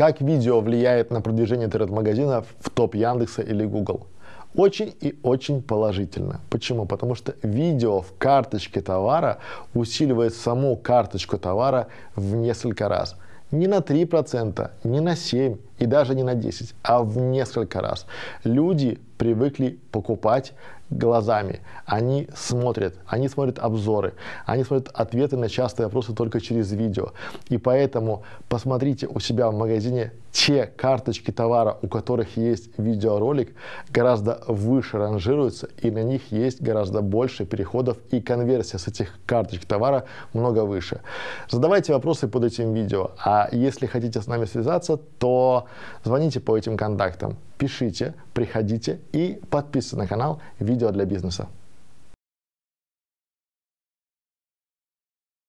Как видео влияет на продвижение интернет-магазинов в топ Яндекса или Google? Очень и очень положительно. Почему? Потому что видео в карточке товара усиливает саму карточку товара в несколько раз. Не на 3%, не на 7% и даже не на 10%, а в несколько раз. Люди привыкли покупать глазами. Они смотрят, они смотрят обзоры, они смотрят ответы на частые вопросы только через видео. И поэтому посмотрите у себя в магазине те карточки товара, у которых есть видеоролик, гораздо выше ранжируются, и на них есть гораздо больше переходов, и конверсия с этих карточек товара много выше. Задавайте вопросы под этим видео, а если хотите с нами связаться, то звоните по этим контактам, пишите, приходите и подписывайтесь на канал «Видео для бизнеса».